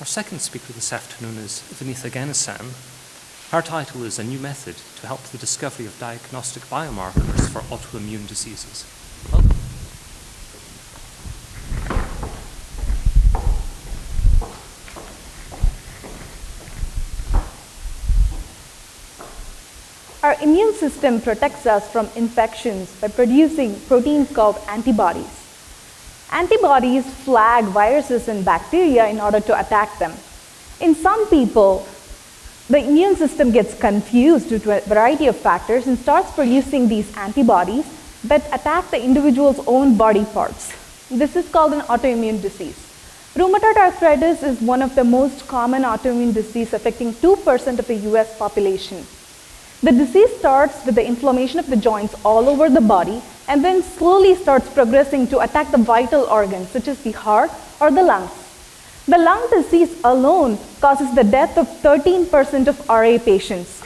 Our second speaker this afternoon is Vinitha Ganesan. Her title is A New Method to Help the Discovery of Diagnostic Biomarkers for Autoimmune Diseases. Our immune system protects us from infections by producing proteins called antibodies. Antibodies flag viruses and bacteria in order to attack them. In some people, the immune system gets confused due to a variety of factors and starts producing these antibodies that attack the individual's own body parts. This is called an autoimmune disease. Rheumatoid arthritis is one of the most common autoimmune disease affecting 2% of the US population. The disease starts with the inflammation of the joints all over the body and then slowly starts progressing to attack the vital organs such as the heart or the lungs. The lung disease alone causes the death of 13% of RA patients.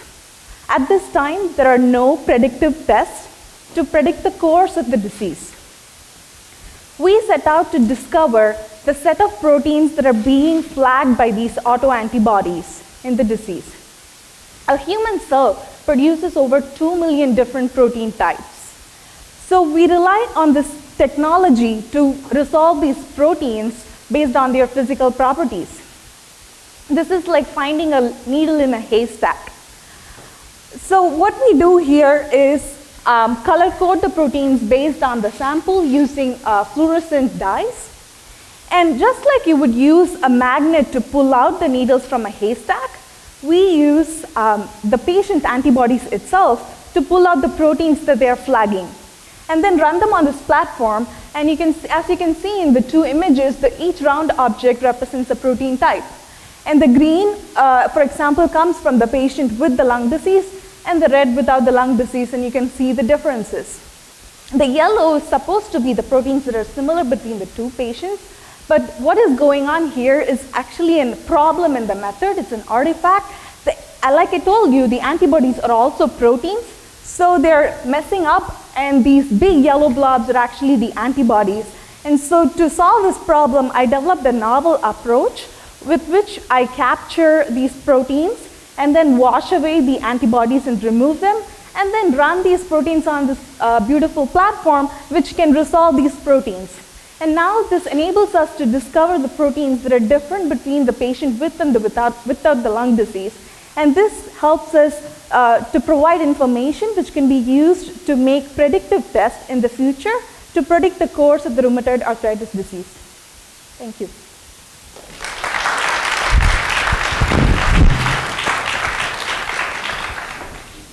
At this time, there are no predictive tests to predict the course of the disease. We set out to discover the set of proteins that are being flagged by these autoantibodies in the disease. A human cell produces over 2 million different protein types. So we rely on this technology to resolve these proteins based on their physical properties. This is like finding a needle in a haystack. So what we do here is um, color code the proteins based on the sample using uh, fluorescent dyes. And just like you would use a magnet to pull out the needles from a haystack, we use um, the patient's antibodies itself to pull out the proteins that they are flagging and then run them on this platform and you can, as you can see in the two images, the, each round object represents a protein type. And the green, uh, for example, comes from the patient with the lung disease and the red without the lung disease and you can see the differences. The yellow is supposed to be the proteins that are similar between the two patients but what is going on here is actually a problem in the method. It's an artifact. The, like I told you, the antibodies are also proteins. So they're messing up and these big yellow blobs are actually the antibodies. And so to solve this problem, I developed a novel approach with which I capture these proteins and then wash away the antibodies and remove them and then run these proteins on this uh, beautiful platform which can resolve these proteins. And now this enables us to discover the proteins that are different between the patient with and the without, without the lung disease. And this helps us uh, to provide information which can be used to make predictive tests in the future to predict the course of the rheumatoid arthritis disease. Thank you.